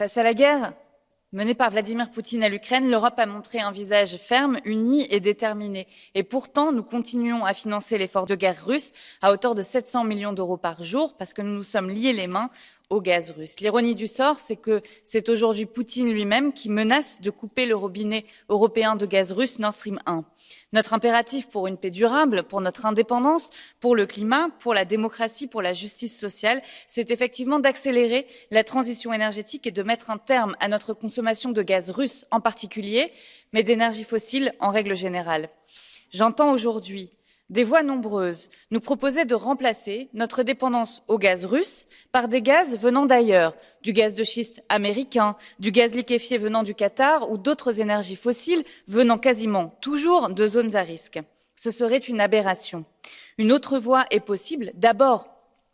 Face à la guerre menée par Vladimir Poutine à l'Ukraine, l'Europe a montré un visage ferme, uni et déterminé. Et pourtant, nous continuons à financer l'effort de guerre russe à hauteur de 700 millions d'euros par jour parce que nous nous sommes liés les mains au gaz russe. L'ironie du sort, c'est que c'est aujourd'hui Poutine lui-même qui menace de couper le robinet européen de gaz russe Nord Stream 1. Notre impératif pour une paix durable, pour notre indépendance, pour le climat, pour la démocratie, pour la justice sociale, c'est effectivement d'accélérer la transition énergétique et de mettre un terme à notre consommation de gaz russe en particulier, mais d'énergie fossile en règle générale. J'entends aujourd'hui des voix nombreuses nous proposaient de remplacer notre dépendance au gaz russe par des gaz venant d'ailleurs, du gaz de schiste américain, du gaz liquéfié venant du Qatar ou d'autres énergies fossiles venant quasiment toujours de zones à risque. Ce serait une aberration. Une autre voie est possible, d'abord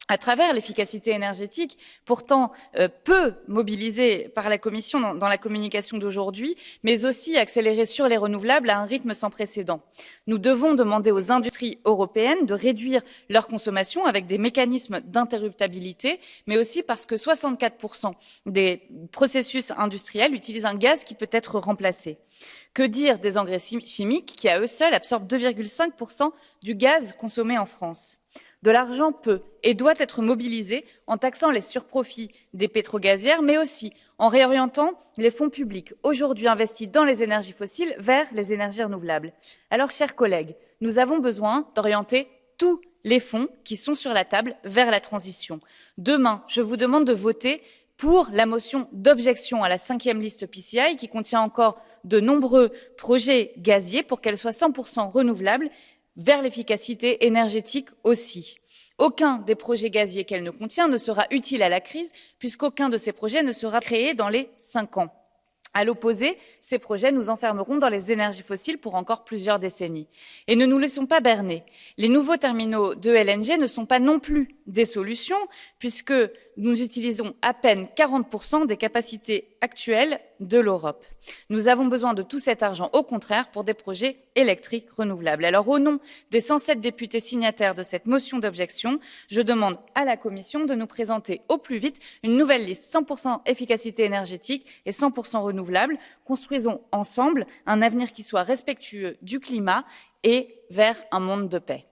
à travers l'efficacité énergétique, pourtant euh, peu mobilisée par la Commission dans, dans la communication d'aujourd'hui, mais aussi accélérée sur les renouvelables à un rythme sans précédent. Nous devons demander aux industries européennes de réduire leur consommation avec des mécanismes d'interruptabilité, mais aussi parce que 64% des processus industriels utilisent un gaz qui peut être remplacé. Que dire des engrais chimiques qui, à eux seuls, absorbent 2,5% du gaz consommé en France? De l'argent peut et doit être mobilisé en taxant les surprofits des pétrogazières, mais aussi en réorientant les fonds publics aujourd'hui investis dans les énergies fossiles vers les énergies renouvelables. Alors, chers collègues, nous avons besoin d'orienter tous les fonds qui sont sur la table vers la transition. Demain, je vous demande de voter pour la motion d'objection à la cinquième liste PCI qui contient encore de nombreux projets gaziers pour qu'elle soit 100% renouvelable vers l'efficacité énergétique aussi. Aucun des projets gaziers qu'elle ne contient ne sera utile à la crise puisqu'aucun de ces projets ne sera créé dans les cinq ans. À l'opposé, ces projets nous enfermeront dans les énergies fossiles pour encore plusieurs décennies. Et ne nous laissons pas berner. Les nouveaux terminaux de LNG ne sont pas non plus des solutions, puisque nous utilisons à peine 40% des capacités actuelles de l'Europe. Nous avons besoin de tout cet argent, au contraire, pour des projets électriques renouvelables. Alors, au nom des 107 députés signataires de cette motion d'objection, je demande à la Commission de nous présenter au plus vite une nouvelle liste 100% efficacité énergétique et 100% renouvelable. Construisons ensemble un avenir qui soit respectueux du climat et vers un monde de paix.